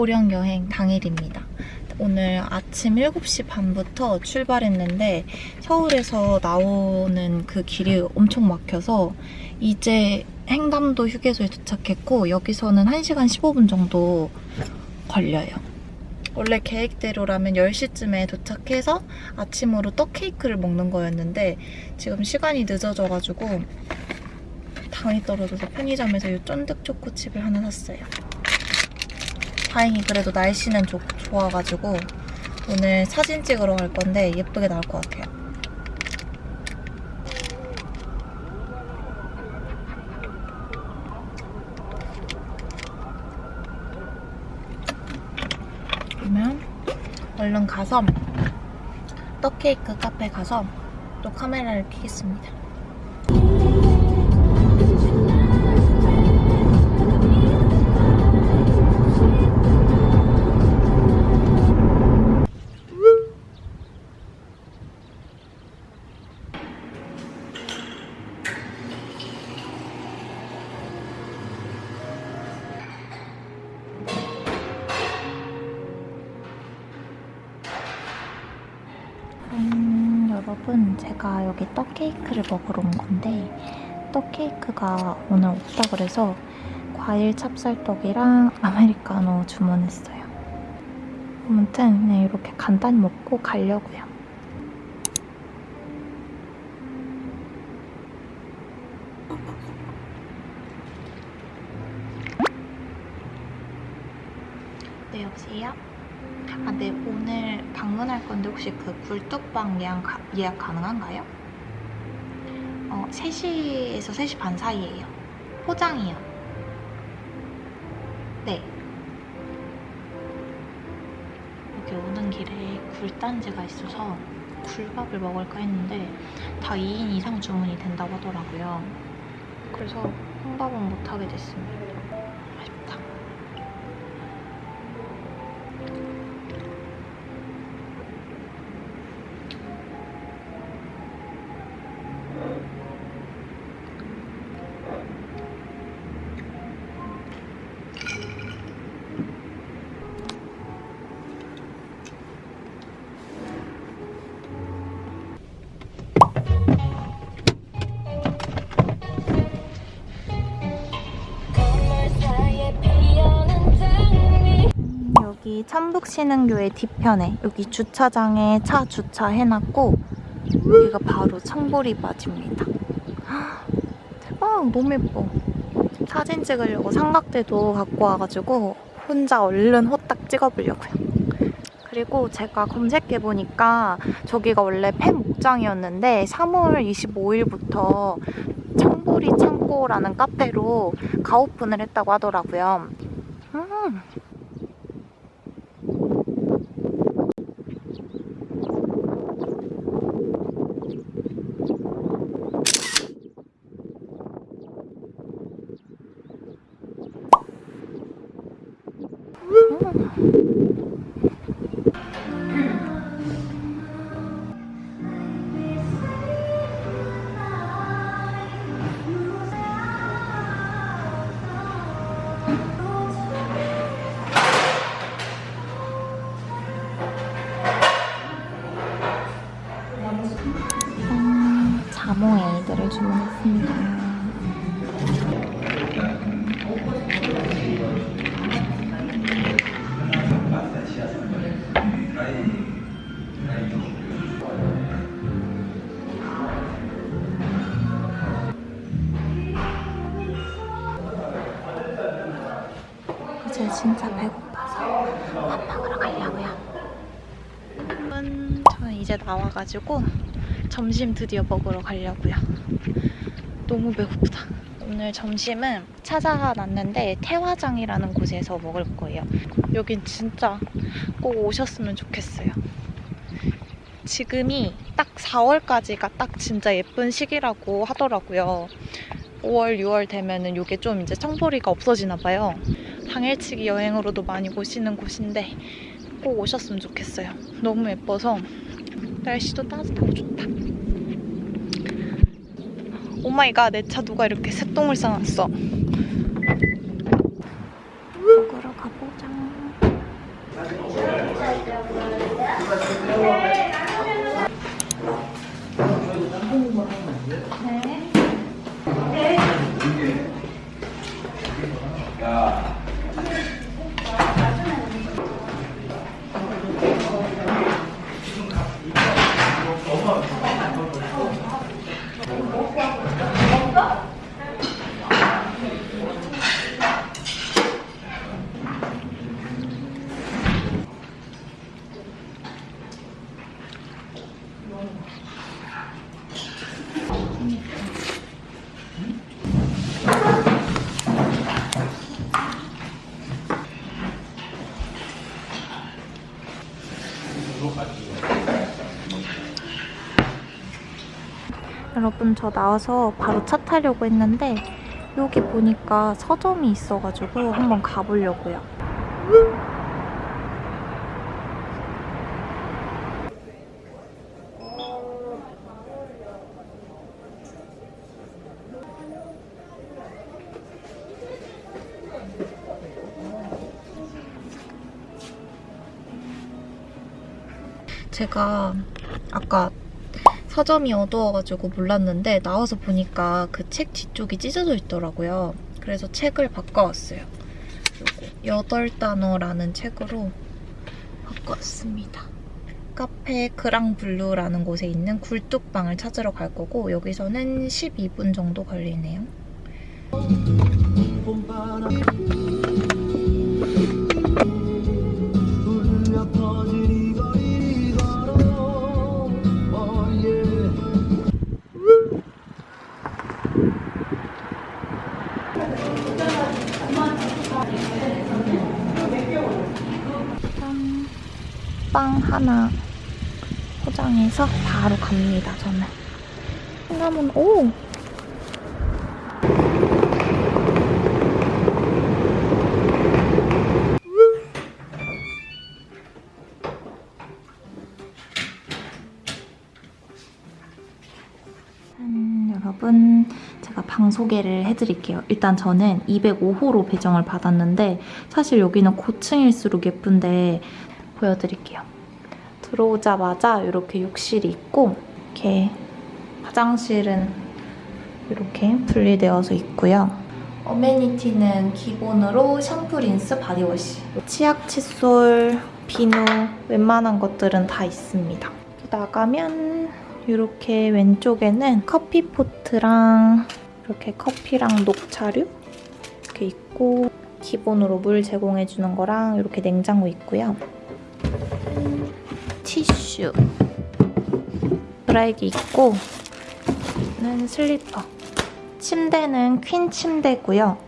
오늘은 보령 여행 당일입니다. 오늘 아침 7시 반부터 출발했는데 서울에서 나오는 그 길이 엄청 막혀서 이제 행담도 휴게소에 도착했고 여기서는 1시간 15분 정도 걸려요. 원래 계획대로라면 10시쯤에 도착해서 아침으로 떡 케이크를 먹는 거였는데 지금 시간이 늦어져가지고 당이 떨어져서 편의점에서 이 쫀득 초코칩을 하나 샀어요. 다행히 그래도 날씨는 좋, 좋아가지고 오늘 사진 찍으러 갈 건데 예쁘게 나올 것 같아요. 그러면 얼른 가서 떡케이크 카페 가서 또 카메라를 켜겠습니다. 떡 케이크를 먹으러 온 건데 떡 케이크가 오늘 없다 그래서 과일 찹쌀떡이랑 아메리카노 주문했어요. 아무튼 그냥 이렇게 간단히 먹고 가려고요. 네, 여보세요? 아, 네, 오늘 방문할 건데 혹시 그 굴뚝방 예약, 가- 예약 가능한가요? 어, 3시에서 3시 반 사이에요. 포장이요. 네. 여기 오는 길에 굴단지가 있어서 굴밥을 먹을까 했는데 다 2인 이상 주문이 된다고 하더라고요. 그래서 혼밥은 못하게 됐습니다. 천북신흥교의 뒤편에 여기 주차장에 차 주차해놨고 여기가 바로 청보리바지입니다. 헉, 대박 너무 예뻐. 사진 찍으려고 삼각대도 갖고 와가지고 혼자 얼른 호딱 찍어보려고요. 그리고 제가 검색해보니까 저기가 원래 팬 목장이었는데 3월 25일부터 청보리 창고라는 카페로 가오픈을 했다고 하더라고요. 음. 음, 이제 진짜 배고파서 밥 먹으러 가려고요. 여러분, 저는 이제 나와가지고 점심 드디어 먹으러 가려고요. 너무 배고프다. 오늘 점심은 찾아놨는데 태화장이라는 곳에서 먹을 거예요. 여긴 진짜 꼭 오셨으면 좋겠어요. 지금이 딱 4월까지가 딱 진짜 예쁜 시기라고 하더라고요. 5월, 6월 되면은 이게 좀 이제 청보리가 없어지나 봐요. 당일치기 여행으로도 많이 오시는 곳인데 꼭 오셨으면 좋겠어요. 너무 예뻐서 날씨도 따뜻하고 좋다. Oh my god 내 차 누가 이렇게 새똥을 싸놨어. 먹으러 가보자. 여러분 저 나와서 바로 차 타려고 했는데 여기 보니까 서점이 있어가지고 한번 가보려고요. 제가 아까 서점이 어두워가지고 몰랐는데 나와서 보니까 그 책 뒤쪽이 찢어져 있더라고요. 그래서 책을 바꿔왔어요. 요거 여덟 단어라는 책으로 바꿔왔습니다. 카페 그랑블루라는 곳에 있는 굴뚝방을 찾으러 갈 거고 여기서는 12분 정도 걸리네요. 빵 하나 포장해서 바로 갑니다, 저는. 시나몬, 오! 짠, 여러분. 제가 방 소개를 해드릴게요. 일단 저는 205호로 배정을 받았는데 사실 여기는 고층일수록 예쁜데 보여드릴게요. 들어오자마자 이렇게 욕실이 있고 이렇게 화장실은 이렇게 분리되어서 있고요. amenity는 기본으로 샴푸, 린스, 바디워시 치약, 칫솔, 비누 웬만한 것들은 다 있습니다. 나가면 이렇게 왼쪽에는 커피포트랑 이렇게 커피랑 녹차류 이렇게 있고 기본으로 물 제공해주는 거랑 이렇게 냉장고 있고요. 티슈 드라이기 있고 는 슬리퍼 침대는 퀸 침대고요.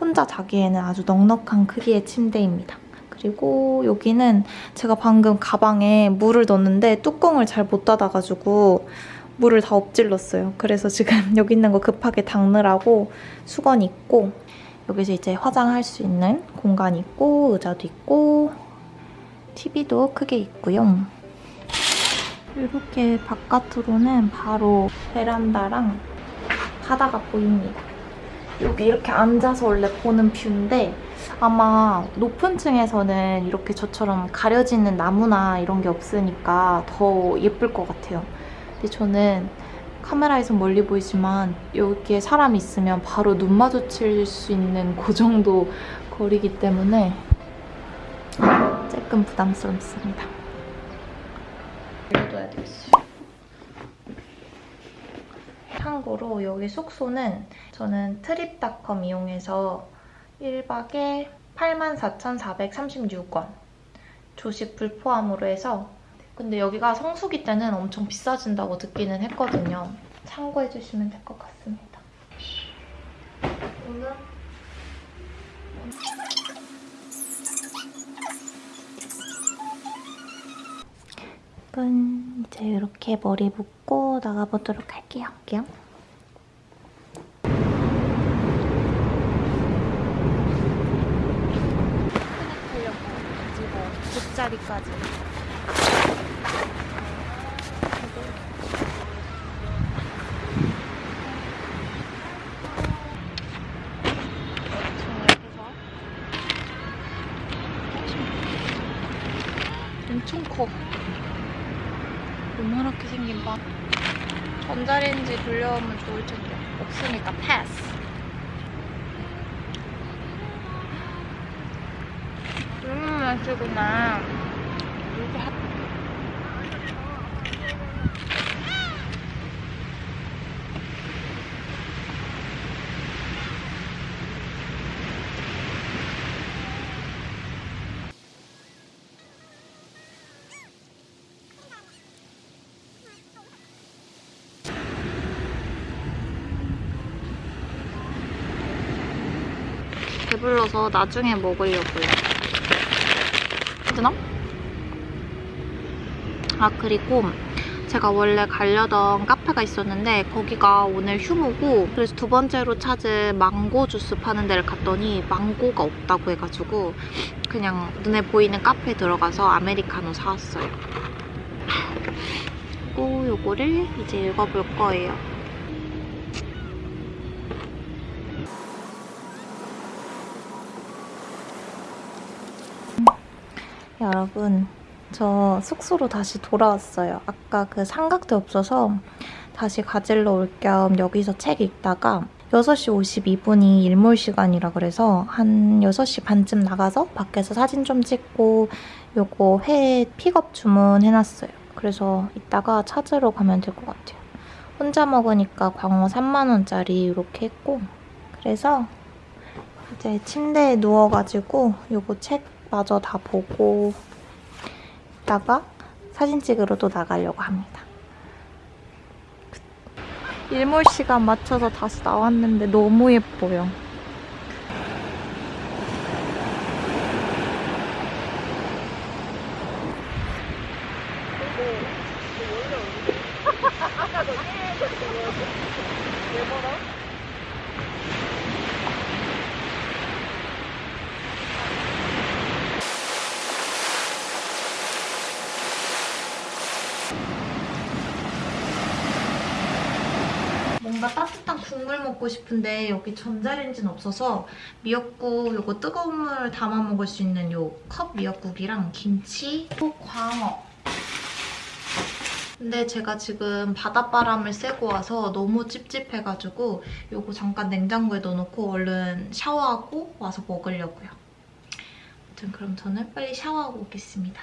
혼자 자기에는 아주 넉넉한 크기의 침대입니다. 그리고 여기는 제가 방금 가방에 물을 넣었는데 뚜껑을 잘 못 닫아가지고 물을 다 엎질렀어요. 그래서 지금 여기 있는 거 급하게 닦느라고 수건 있고 여기서 이제 화장할 수 있는 공간이 있고 의자도 있고 TV도 크게 있고요. 이렇게 바깥으로는 바로 베란다랑 바다가 보입니다. 여기 이렇게 앉아서 원래 보는 뷰인데 아마 높은 층에서는 이렇게 저처럼 가려지는 나무나 이런 게 없으니까 더 예쁠 것 같아요. 근데 저는 카메라에서 멀리 보이지만 여기에 사람이 있으면 바로 눈 마주칠 수 있는 그 정도 거리기 때문에 조금 부담스럽습니다. 올려둬야 되겠어요. 참고로 여기 숙소는 저는 트립닷컴 이용해서 1박에 84,436원 조식 불 포함으로 해서 근데 여기가 성수기 때는 엄청 비싸진다고 듣기는 했거든요. 참고해주시면 될 것 같습니다. 오늘 여러분 이제 이렇게 머리 묶고 나가보도록 할게요. 할게요. 돗자리까지. 엄청 커. 요만하게 생긴 밥. 돌려오면 좋을 텐데. 없으니까 패스. 음, 맛이구나. 이렇게 하... 배불러서 나중에 먹으려고요. 되나? 아 그리고 제가 원래 가려던 카페가 있었는데 거기가 오늘 휴무고 그래서 두 번째로 찾은 망고 주스 파는 데를 갔더니 망고가 없다고 해가지고 그냥 눈에 보이는 카페에 들어가서 아메리카노 사왔어요. 그리고 요거를 이제 읽어볼 거예요. 여러분, 저 숙소로 다시 돌아왔어요. 아까 그 삼각대 없어서 다시 가지러 올 겸 여기서 책 읽다가 6시 52분이 일몰 시간이라 그래서 한 6시 반쯤 나가서 밖에서 사진 좀 찍고 요거 회 픽업 주문해놨어요. 그래서 이따가 찾으러 가면 될 것 같아요. 혼자 먹으니까 광어 3만원짜리 이렇게 했고 그래서 이제 침대에 누워가지고 요거 책 마저 다 보고 이따가 사진 찍으러 또 나가려고 합니다. 일몰 시간 맞춰서 다시 나왔는데 너무 예뻐요. 뭔가 따뜻한 국물 먹고 싶은데 여기 전자레인지는 없어서 미역국 요거 뜨거운 물 담아 먹을 수 있는 요 컵 미역국이랑 김치 또 광어 근데 제가 지금 바닷바람을 쐬고 와서 너무 찝찝해가지고 요거 잠깐 냉장고에 넣어놓고 얼른 샤워하고 와서 먹으려고요. 아무튼 그럼 저는 빨리 샤워하고 오겠습니다.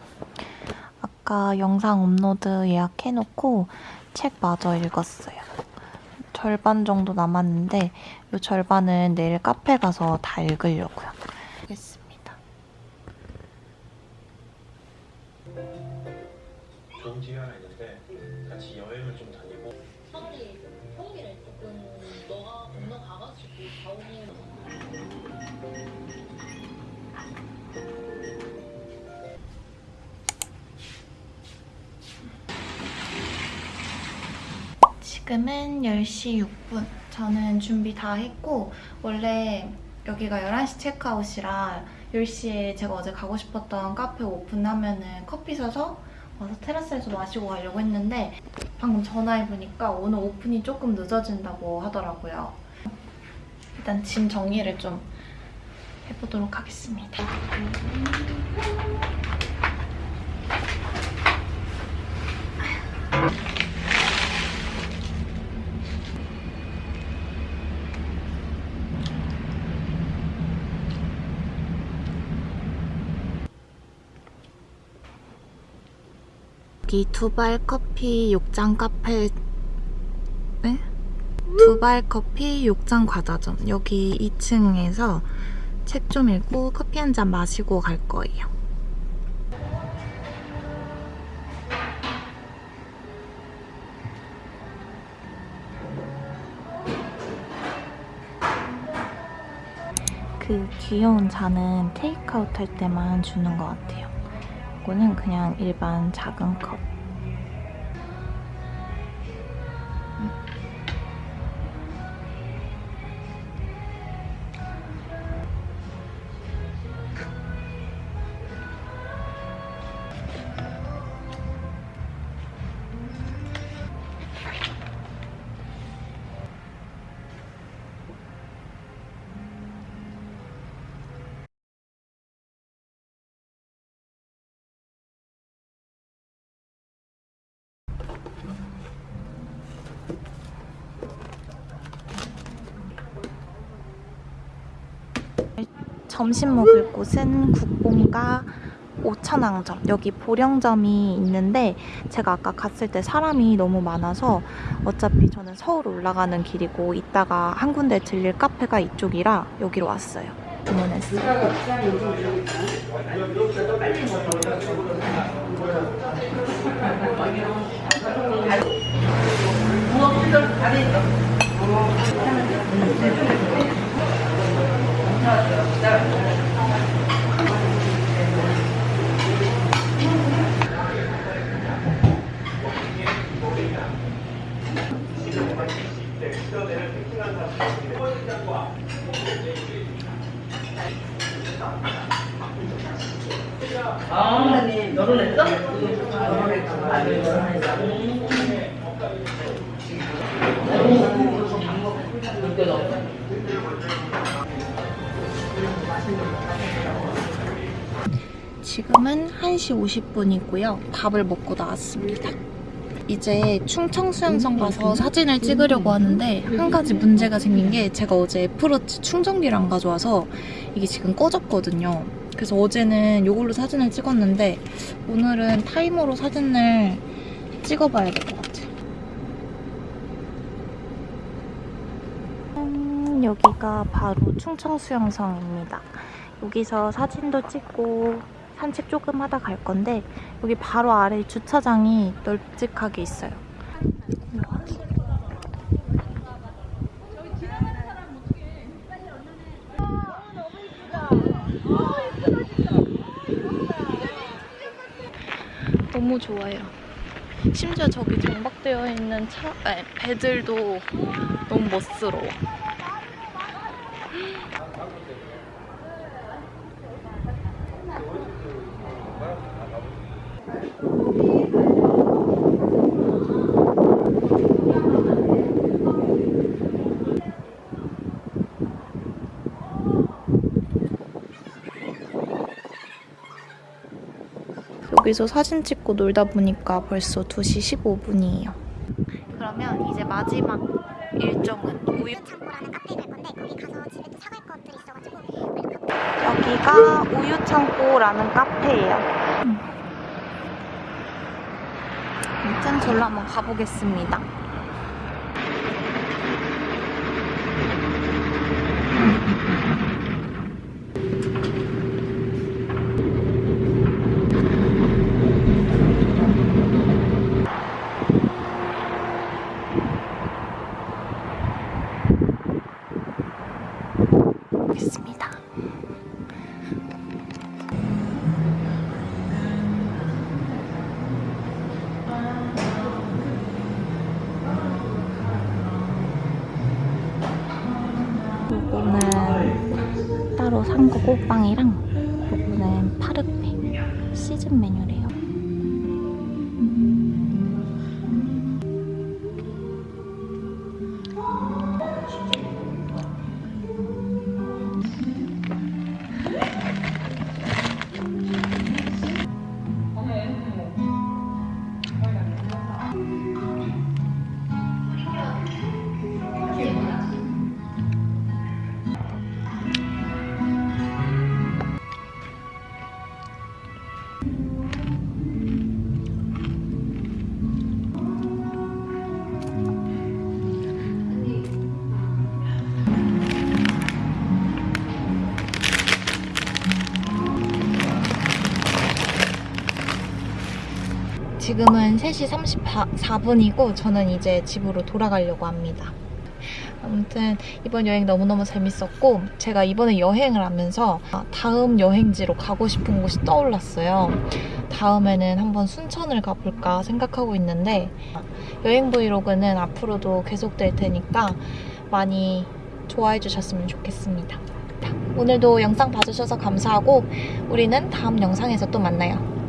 아까 영상 업로드 예약해놓고 책 마저 읽었어요. 절반 정도 남았는데 이 절반은 내일 카페 가서 다 읽으려고요. 지금은 10시 6분. 저는 준비 다 했고 원래 여기가 11시 체크아웃이라 10시에 제가 어제 가고 싶었던 카페 오픈하면 은 커피 사서 와서 테라스에서 마시고 가려고 했는데 방금 전화해보니까 오늘 오픈이 조금 늦어진다고 하더라고요. 일단 짐 정리를 좀 해보도록 하겠습니다. 여기 두발 커피 욕장 카페 네? 두발 커피 욕장 과자점 여기 2층에서 책 좀 읽고 커피 한 잔 마시고 갈 거예요. 그 귀여운 잔은 테이크아웃 할 때만 주는 것 같아요. 이거는 그냥 일반 작은 컵. 점심 먹을 곳은 국뽕가 오천왕점. 여기 보령점이 있는데 제가 아까 갔을 때 사람이 너무 많아서 어차피 저는 서울 올라가는 길이고 이따가 한 군데 들릴 카페가 이쪽이라 여기로 왔어요. 주문했어요 지금은 1시 50분이고요. 밥을 먹고 나왔습니다. 이제 충청 수영장 가서 사진을 찍으려고 하는데 한 가지 문제가 생긴 게 제가 어제 애플워치 충전기를 안 가져와서 이게 지금 꺼졌거든요. 그래서 어제는 이걸로 사진을 찍었는데 오늘은 타이머로 사진을 찍어봐야 될 것 같아요. 음, 여기가 바로 충청 수영성입니다. 여기서 사진도 찍고 산책 조금 하다 갈 건데 여기 바로 아래 주차장이 널찍하게 있어요. 너무 좋아요. 심지어 저기 정박되어 있는 차, 아니, 배들도 너무 멋스러워. 여기서 사진 찍고 놀다 보니까 벌써 2시 15분이에요. 그러면 이제 마지막 일정은 우유 창고라는 카페에 갈 건데 거기 가서 집에 또 사갈 것들이 있어가지고 여기가 우유 창고라는 카페예요. 아무튼 절로 한번 가보겠습니다. 산 거고 빵이랑 요거는 파르페 시즌 메뉴래 지금은 3시 34분이고 저는 이제 집으로 돌아가려고 합니다. 아무튼 이번 여행 너무너무 재밌었고 제가 이번에 여행을 하면서 다음 여행지로 가고 싶은 곳이 떠올랐어요. 다음에는 한번 순천을 가볼까 생각하고 있는데 여행 브이로그는 앞으로도 계속될 테니까 많이 좋아해 주셨으면 좋겠습니다. 오늘도 영상 봐주셔서 감사하고 우리는 다음 영상에서 또 만나요.